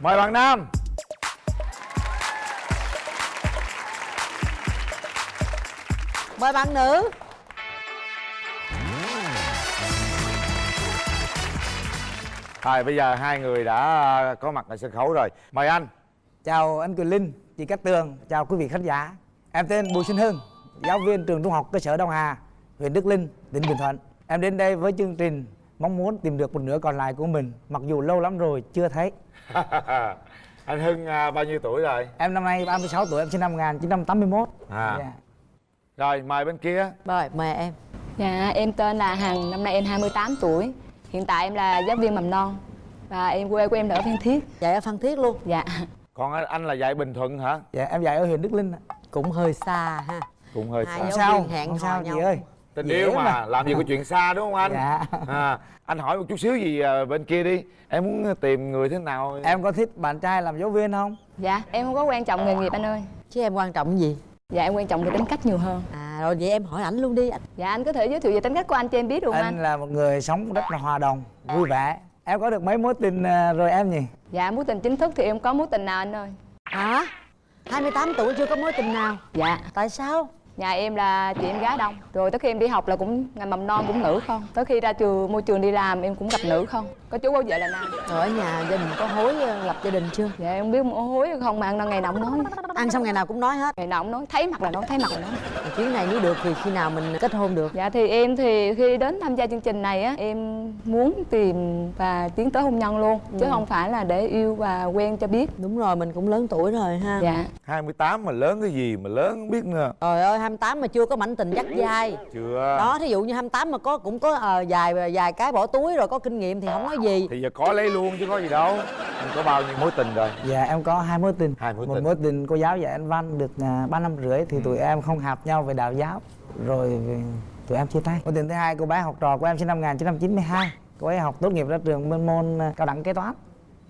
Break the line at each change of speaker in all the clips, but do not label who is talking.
mời bạn nam.
Mời bạn nữ.
Rồi bây giờ hai người đã có mặt ở sân khấu rồi. Mời anh.
Chào anh Quyền Linh, chị Cát Tường, chào quý vị khán giả. Em tên Bùi Sinh Hưng, giáo viên trường trung học cơ sở Đông Hà, huyện Đức Linh, tỉnh Bình Thuận. Em đến đây với chương trình mong muốn tìm được một nửa còn lại của mình Mặc dù lâu lắm rồi chưa thấy
Anh Hưng à, bao nhiêu tuổi rồi?
Em năm nay 36 tuổi, em sinh năm 1981
À.
Dạ.
Rồi mời bên kia
rồi mời em
Dạ, em tên là Hằng, năm nay em 28 tuổi. Hiện tại em là giáo viên mầm non và em quê của em là ở Phan Thiết.
dạy ở phan thiết luôn
Dạ.
Còn anh, là dạy Bình Thuận hả?
dạ, em dạy ở huyện Đức Linh ạ.
cũng hơi xa ha
Cũng hơi
Hai
xa
giáo
sao,
hẹn
không sao
nhau.
chị ơi
Tình
Dễ
yêu mà,
mà.
làm gì có chuyện xa đúng không anh?
Dạ.
à, Anh hỏi một chút xíu gì à, bên kia đi Em muốn tìm người thế nào?
Em có thích bạn trai làm giáo viên không?
Dạ, em không có quan trọng nghề nghiệp anh ơi.
chứ em quan trọng gì
Dạ, em quan trọng về tính cách nhiều hơn.
à rồi vậy em hỏi ảnh luôn đi anh
Dạ, anh có thể giới thiệu về tính cách của anh cho em biết được không
Anh
anh?
là một người sống rất là hòa đồng, vui vẻ Em có được mấy mối tình à, rồi em nhỉ?
Dạ, mối tình chính thức thì em có mối tình nào anh ơi?
hả 28 tuổi chưa có mối tình nào
Dạ,
tại sao
nhà em là chị em gái đông. Rồi tới khi em đi học là cũng ngành mầm non cũng nữ không. Tới khi ra trường môi trường đi làm em cũng gặp nữ không. Có chú có vợ là nam.
ở nhà gia đình có hối ờ, lập gia đình chưa
Dạ, em không biết hối không mà ăn ngày nào cũng nói.
ăn xong ngày nào cũng nói hết
Ngày nào cũng nói, thấy mặt là nói, thấy mặt là nói.
Chuyến này nếu được thì khi nào mình kết hôn được?
Dạ thì em thì khi đến tham gia chương trình này á em muốn tìm và tiến tới hôn nhân luôn chứ không phải là để yêu và quen cho biết.
đúng rồi mình cũng lớn tuổi rồi ha.
Dạ.
28 mà lớn cái gì mà lớn không biết nữa.
Trời ơi 28 mà chưa có mảnh tình dắt dai.
Chưa.
Đó thí dụ như 28 mà có cũng có ờ, vài vài cái bỏ túi rồi có kinh nghiệm thì không nói gì.
Thì giờ có lấy luôn chứ có gì đâu. Anh có bao nhiêu mối tình rồi?
Dạ em có hai mối tình.
Hai mối
Một
tình.
mối tình cô giáo dạy anh văn được à, ba năm rưỡi Thì tụi em không hợp nhau về đạo giáo. Rồi tụi em chia tay. Mối tình thứ hai cô bé học trò của em sinh năm 1992 Cô ấy học tốt nghiệp ra trường bên môn à, cao đẳng kế toán.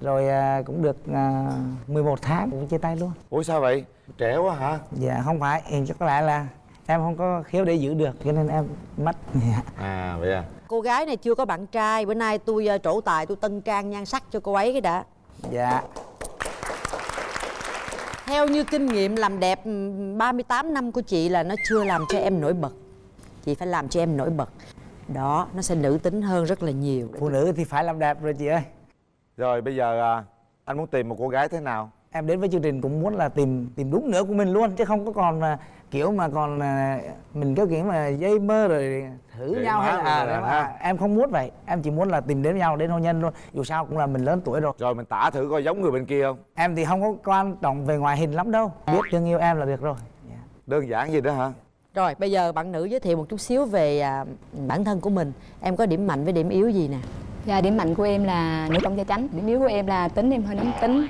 Rồi à, cũng được à, 11 tháng cũng chia tay luôn.
Ủa sao vậy? Trẻ quá hả?
Dạ không phải, chắc có lẽ là em không có khiếu để giữ được Cho nên em mất. Dạ.
À vậy à?
Cô gái này chưa có bạn trai. Bữa nay tôi trổ tài tôi tân trang nhan sắc cho cô ấy cái đã.
Dạ
theo như kinh nghiệm làm đẹp ừm, 38 năm của chị là nó chưa làm cho em nổi bật. Chị phải làm cho em nổi bật. Đó nó sẽ nữ tính hơn rất là nhiều.
Phụ nữ thì phải làm đẹp rồi chị ơi.
Rồi bây giờ à, anh muốn tìm một cô gái thế nào?
em đến với chương trình cũng muốn là tìm tìm đúng nửa của mình luôn chứ không có còn à, kiểu mà còn à, mình cái kiểu mà dây mơ rồi thử
Vậy
nhau hay là, à,
là ha.
em không muốn vậy em chỉ muốn là tìm đến nhau đến hôn nhân luôn dù sao cũng là mình lớn tuổi rồi
Rồi mình tả thử coi giống người bên kia không?
em thì không có quan trọng về ngoại hình lắm đâu biết thương yêu em là được rồi Dạ.
Đơn giản gì đó hả?
rồi bây giờ bạn nữ giới thiệu một chút xíu về à, bản thân của mình em có điểm mạnh với điểm yếu gì nè
Dạ điểm mạnh của em là nữ công gia chánh, điểm yếu của em là tính em hơi nóng tính.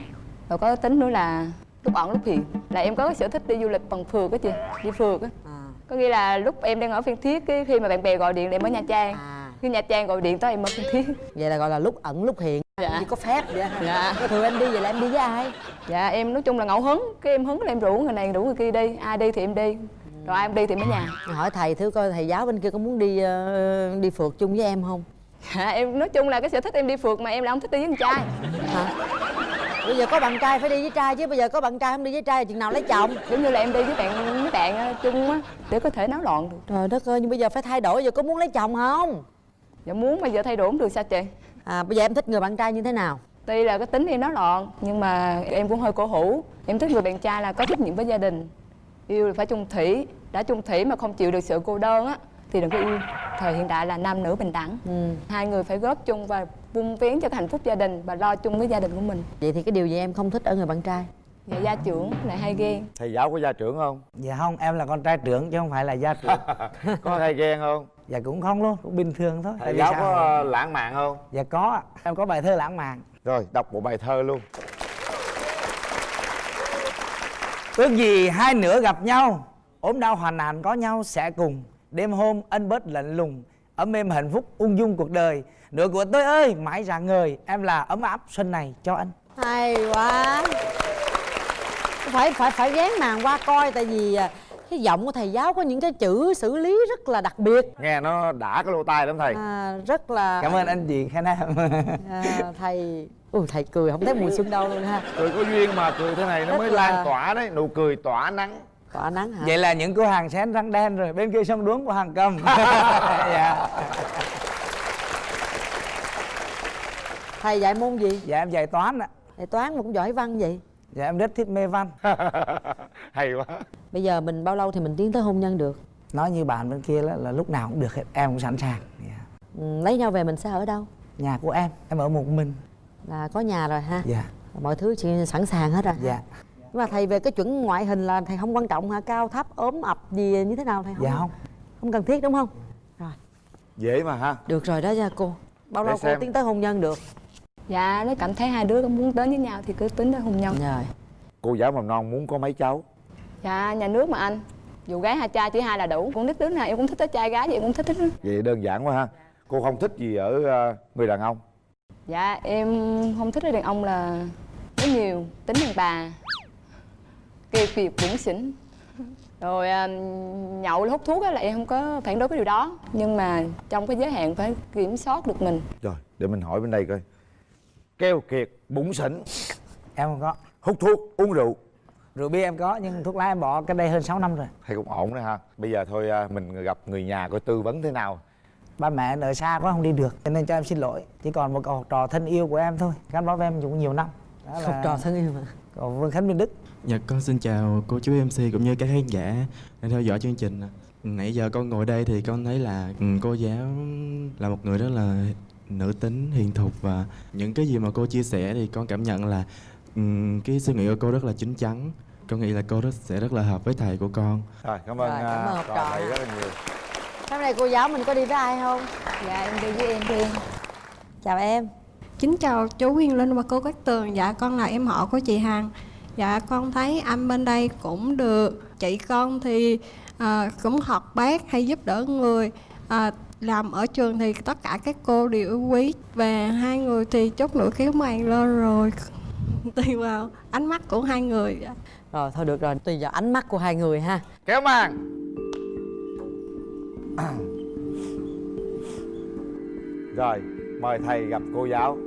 Rồi có tính nữa là lúc ẩn lúc hiện. Là em có cái sở thích đi du lịch bằng phượt á chị, đi phượt á.
à,
Có nghĩa là lúc em đang ở Phan Thiết cái khi mà bạn bè gọi điện để em ở Nha Trang.
à
Khi Nha Trang gọi điện tới em ở Phan Thiết.
vậy là gọi là lúc ẩn lúc hiện
Dạ.
có phép vậy?
Dạ.
Thường em đi vậy là em đi với ai
Dạ em nói chung là ngẫu hứng, cái em hứng là em rủ người này rủ người kia đi, ai đi thì em đi. Rồi ai em đi thì ở nhà.
hỏi thầy thử coi thầy giáo bên kia có muốn đi ờ, đi phượt chung với em không
Dạ, em nói chung là cái sở thích em đi phượt mà em là không thích đi với con trai.
hả bây giờ có bạn trai phải đi với trai chứ bây giờ có bạn trai không đi với trai thì chừng nào lấy chồng
Giống như là em đi với bạn với bạn ờ, chung á để có thể náo loạn được.
trời đất ơi nhưng bây giờ phải thay đổi giờ có muốn lấy chồng không
Dạ muốn bây giờ thay đổi không được sao chị?
à bây giờ em thích người bạn trai như thế nào
Tuy là cái tính em náo loạn nhưng mà em cũng hơi cổ hủ. Em thích người bạn trai là có trách nhiệm với gia đình. Yêu là phải chung thủy, đã chung thủy mà không chịu được sự cô đơn á thì đừng có yêu. Thời hiện đại là nam nữ bình đẳng.
ừ.
Hai người phải góp chung và vun vén cho cái hạnh phúc gia đình và lo chung với gia đình của mình.
vậy thì cái điều gì em không thích ở người bạn trai
Dạ gia trưởng lại hay ghen.
Thầy giáo có gia trưởng không?
dạ không em là con trai trưởng chứ không phải là gia trưởng
có hay ghen không?
dạ cũng không luôn cũng bình thường thôi
Thầy giáo có lãng mạn không?
dạ có em có bài thơ lãng mạn
Rồi đọc một bài thơ luôn
Ước gì hai nửa gặp nhau ốm đau hoàn nạn có nhau sẽ cùng đêm hôm ân bớt lạnh lùng ấm êm hạnh phúc ung dung cuộc đời. Nửa của tôi ơi mãi rạng ngời. Em là ấm áp xuân này cho anh.
Hay quá. Phải phải phải ghé màn qua coi tại vì à, cái giọng của thầy giáo có những cái chữ xử lý rất là đặc biệt.
Nghe nó đã cái lỗ tai lắm thầy.
À, rất là
cảm ơn anh chị khen em
à, thầy ui thầy cười không thấy mùa xuân đâu luôn ha.
Cười có duyên mà cười thế này nó
Rất
mới
là-
lan tỏa đấy nụ cười tỏa nắng
tỏa nắng hả?
Vậy là những cô hàng xén răng đen rồi bên kia sông đuống của hàng cầm. Dạ.
Thầy dạy môn gì?
Dạ em dạy toán ạ.
Thầy toán mà cũng giỏi văn vậy.
Dạ em rất thích mê văn.
Hay quá.
Bây giờ mình bao lâu thì mình tiến tới hôn nhân được?
Nói như bạn bên kia là, là lúc nào cũng được hết em cũng sẵn sàng. Dạ.
ừ, lấy nhau về mình sẽ ở đâu?
Nhà của em em ở một mình.
Là có nhà rồi ha.
Dạ.
Mọi thứ chị sẵn sàng hết rồi
dạ
nhưng mà thầy về cái chuẩn ngoại hình là thầy không quan trọng hả? Cao thấp ốm ập gì như thế nào thầy? Không
dạ không.
Không cần thiết đúng không? Rồi.
Dễ mà ha.
Được rồi đó nha cô. Bao
Để
lâu cô tiến tới hôn nhân được?
Dạ nếu cảm thấy hai đứa có muốn đến với nhau thì cứ tính tới hôn nhân.
Rồi
cô giáo mầm non muốn có mấy cháu?
Dạ nhà nước mà anh. Dù gái hai trai chỉ hai là đủ. Cũng thích đứa nào em cũng thích tới trai gái vậy em cũng thích thích
vậy đơn giản quá ha. Cô không thích gì ở ờ, người đàn ông?
Dạ em không thích đàn ông là có nhiều tính đàn bà kiệt kiệt bủn xỉn. Rồi à, nhậu hút thuốc á là em không có phản đối với điều đó. Nhưng mà trong cái giới hạn phải kiểm soát được mình.
Rồi để mình hỏi bên đây coi. Keo kiệt bụng xỉn.
Em không có.
Hút thuốc uống rượu.
Rượu bia em có nhưng thuốc lá em bỏ cái đây hơn 6 năm rồi.
Thấy cũng ổn đó ha. Bây giờ thôi à, mình gặp người nhà coi tư vấn thế nào.
Ba mẹ ở xa quá không đi được cho nên cho em xin lỗi. Chỉ còn một cậu học trò thân yêu của em thôi. Gắn bó với em cũng nhiều năm. Đó
học trò thân yêu mà.
Cậu Vương Khánh Minh Đức
Dạ con xin chào cô chú MC cũng như các khán giả đang theo dõi chương trình. Nãy giờ con ngồi đây thì con thấy là ừ, cô giáo là một người rất là nữ tính, hiền thục và những cái gì mà cô chia sẻ thì con cảm nhận là ừm, cái suy nghĩ của cô rất là chín chắn. Con nghĩ là cô rất sẽ rất là hợp với thầy của con.
rồi cảm ơn
Rồi, cảm
à,
ơn
trò thầy rất là nhiều.
Hôm nay cô giáo mình có đi với ai không?
Dạ em đi với em riêng
chào em.
Kính chào chú Huyền Linh và cô Cát Tường. Dạ con là em họ của chị Hằng Dạ con thấy anh bên đây cũng được. Chị con thì à, cũng học bác hay giúp đỡ người. À, Làm ở trường thì tất cả các cô đều yêu quý Và hai người thì chốt nửa kéo màn lên rồi Tùy vào ánh mắt của hai người. Dạ.
rồi thôi được rồi tùy vào ánh mắt của hai người ha.
Kéo màn. Rồi mời thầy gặp cô giáo.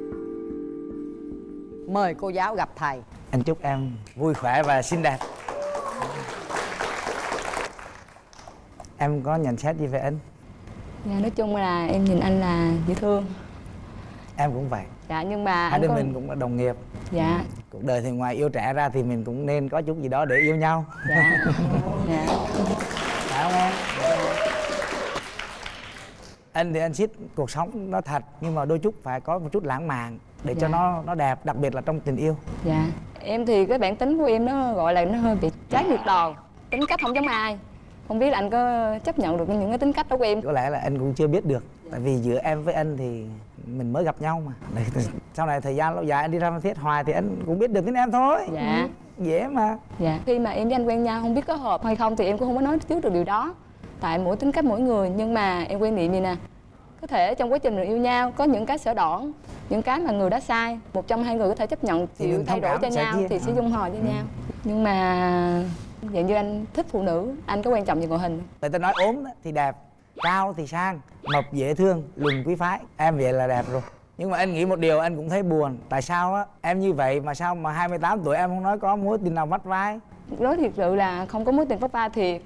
Mời cô giáo gặp thầy
anh chúc em vui khỏe và xinh đẹp. Em có nhận xét gì về anh?
Dạ nói chung là em nhìn anh là dễ thương.
Em cũng vậy.
Dạ nhưng mà
hai
anh
đứa
có
mình cũng là đồng nghiệp.
Dạ.
Cuộc đời thì ngoài yêu trẻ ra thì mình cũng nên có chút gì đó để yêu nhau.
Dạ. Dạ.
Phải không em? Anh thì anh thích cuộc sống nó thật nhưng mà đôi chút phải có một chút lãng mạn để cho
Dạ.
nó nó đẹp đặc biệt là trong tình yêu.
Dạ em thì cái bản tính của em nó gọi là nó hơi bị trái ngược đòn. Tính cách không giống ai. Không biết là anh có chấp nhận được những cái tính cách đó của em?
Có lẽ là anh cũng chưa biết được tại vì giữa em với anh thì mình mới gặp nhau mà. Sau này thời gian lâu dài anh đi ra Phan Thiết hoài thì anh cũng biết được tính em thôi.
Dạ.
Ừ, dễ mà.
Dạ. Khi mà em với anh quen nhau không biết có hợp hay không thì em cũng không có nói trước được điều đó. Tại mỗi tính cách mỗi người nhưng mà em quan niệm gì nè có thể trong quá trình mình yêu nhau có những cái sở đoản những cái mà người đã sai. Một trong hai người có thể chấp nhận chịu thay đổi cho nhau thì sẽ
Ừ.
dung hòa với nhau. Nhưng mà dạng như anh thích phụ nữ anh có quan trọng về ngoại hình
người ta nói ốm thì đẹp cao thì sang mập dễ thương lùn quý phái. Em vậy là đẹp rồi. Nhưng mà anh nghĩ một điều anh cũng thấy buồn. Tại sao á? Em như vậy mà sao mà 28 tuổi em không nói có mối tình nào vắt vai?
Nói thiệt sự là không có mối tình pháp ba thiệt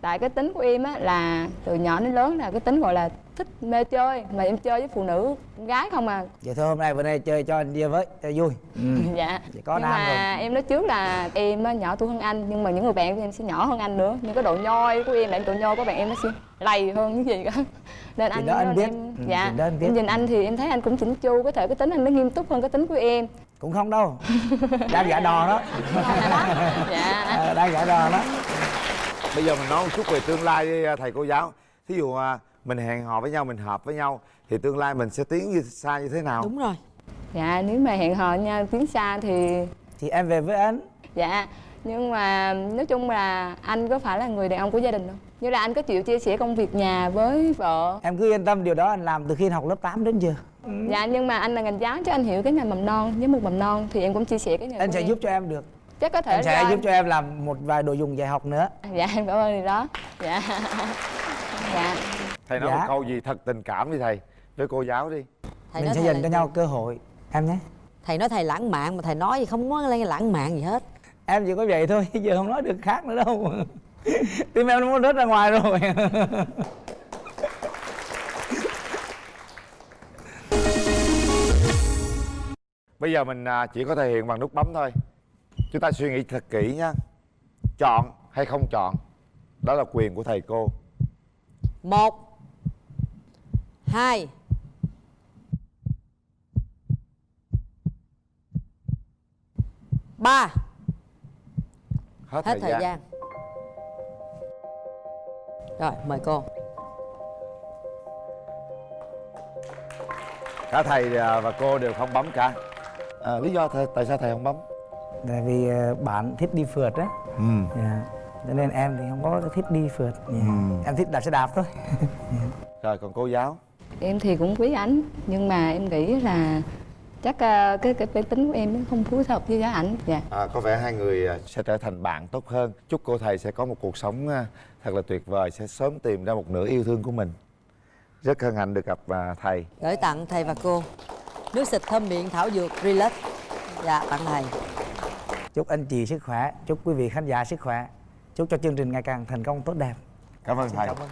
tại cái tính của em á là từ nhỏ đến lớn là cái tính gọi là thích mê chơi mà em chơi với phụ nữ con gái không à.
Vậy thôi hôm nay bữa nay chơi cho anh chia với cho vui. Ừ.
dạ.
Chỉ có
nhưng
nam
mà em nói trước là em nhỏ tuổi hơn anh nhưng mà những người bạn của em sẽ nhỏ hơn anh nữa. Nhưng cái độ nhoi của em là độ nhoi của bạn em nó sẽ lầy hơn những gì cả nên anh
đó anh
nên
biết.
em,
Ừ,
dạ.
đó anh biết.
em nhìn anh thì em thấy anh cũng chỉnh chu có thể cái tính anh nó nghiêm túc hơn cái tính của em.
Cũng không đâu. Đang giả đò đó.
Dạ.
Ờ, đang giả đò đó.
Bây giờ mình nói một chút về tương lai đi à, thầy cô giáo. Thí dụ à, mình hẹn hò với nhau mình hợp với nhau thì tương lai mình sẽ tiến như xa như thế nào?
Đúng rồi.
Dạ nếu mà hẹn hò nhau tiến xa thì
thì em về với anh.
Dạ nhưng mà nói chung là anh có phải là người đàn ông của gia đình không? Như là anh có chịu chia sẻ công việc nhà với vợ?
Em cứ yên tâm điều đó anh làm từ khi anh học lớp 8 đến giờ.
Dạ nhưng mà anh là ngành giáo cho anh hiểu cái ngành mầm non với một mầm non thì em cũng chia sẻ cái nghề
anh sẽ
em.
giúp cho em được.
Chắc có thể
anh sẽ
do
giúp cho em làm một vài đồ dùng dạy học nữa.
Dạ em cảm ơn điều đó. Dạ. Dạ
thầy nói
Dạ.
một câu gì thật tình cảm đi thầy. Với cô giáo đi.
Thầy
mình sẽ
thầy
dành cho nhau cơ hội. Em nhé.
Thầy nói thầy lãng mạn mà thầy nói gì không có lên lãng mạn gì hết.
Em chỉ có vậy thôi giờ không nói được khác nữa đâu. Tim em nó muốn rớt ra ngoài rồi.
Bây giờ mình à, chỉ có thể hiện bằng nút bấm thôi. Chúng ta suy nghĩ thật kỹ nha chọn hay không chọn đó là quyền của thầy cô.
Một hai. Ba.
Hết,
hết thời gian. rồi mời cô.
Cả thầy à, và cô đều không bấm cả. À, lý do thầy, tại sao thầy không bấm?
Tại vì ờ, bạn thích đi phượt á.
Ừ.
dạ. Cho nên em thì không có thích đi phượt. Dạ.
Ừ.
em thích đạp xe đạp thôi.
Rồi còn cô giáo
em thì cũng quý ảnh nhưng mà em nghĩ là chắc ờ, cái cái bản tính của em nó không phù hợp với giá ảnh. Dạ.
À, có vẻ hai người à, sẽ trở thành bạn tốt hơn. Chúc cô thầy sẽ có một cuộc sống à, thật là tuyệt vời sẽ sớm tìm ra một nửa yêu thương của mình. Rất hân hạnh được gặp à, thầy.
Gửi tặng thầy và cô nước xịt thơm miệng thảo dược relax. Dạ tặng thầy.
Chúc anh chị sức khỏe chúc quý vị khán giả sức khỏe. Chúc cho chương trình ngày càng thành công tốt đẹp.
Cảm ơn thầy.
cảm ơn